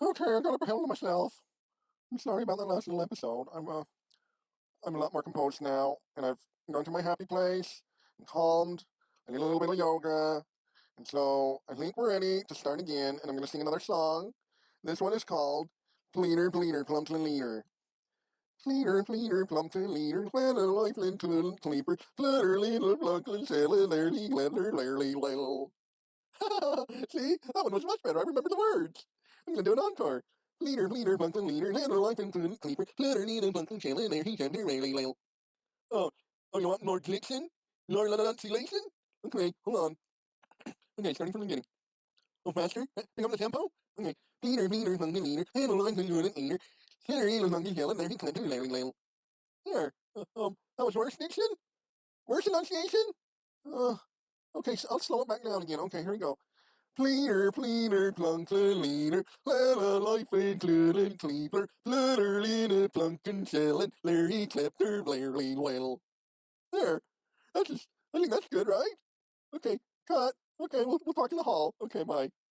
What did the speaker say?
Okay, I got a hell of myself. I'm sorry about that last little episode. I'm uh, I'm a lot more composed now, and I've gone to my happy place and calmed. I did a little bit of yoga, and so I think we're ready to start again. And I'm gonna sing another song. This one is called "Pleader, Pleader, Plump to Leader." Pleader, pleader, plump to leader, plan a life into little sleeper, flutter, little pluckle, sailor, lardy, glitter, lardy, little. See, that one was much better. I remember the words. I'm gonna. Leader, leader, and leader, land life into the creeper, flutter, leader, plunk and there he be really little. Oh, oh, you want more diction? More enunciation? Okay, hold on. Okay, starting from the beginning. Oh, faster? Pick up the tempo? Okay. Leader, leader, and leader, land life into the leader, leader, plunk and chillin', there he be really little. There. Uh, um, that was worse diction? Worse enunciation? Uh, okay, so I'll slow it back down again. Okay, here we go. Pleader, pleader, plunk leader, let a life included cleaver, flutter, leader, plunk and shellin', Larry Klepter, Blairly, well. There. That's just, I think that's good, right? Okay, cut. Okay, we'll, we'll talk in the hall. Okay, bye.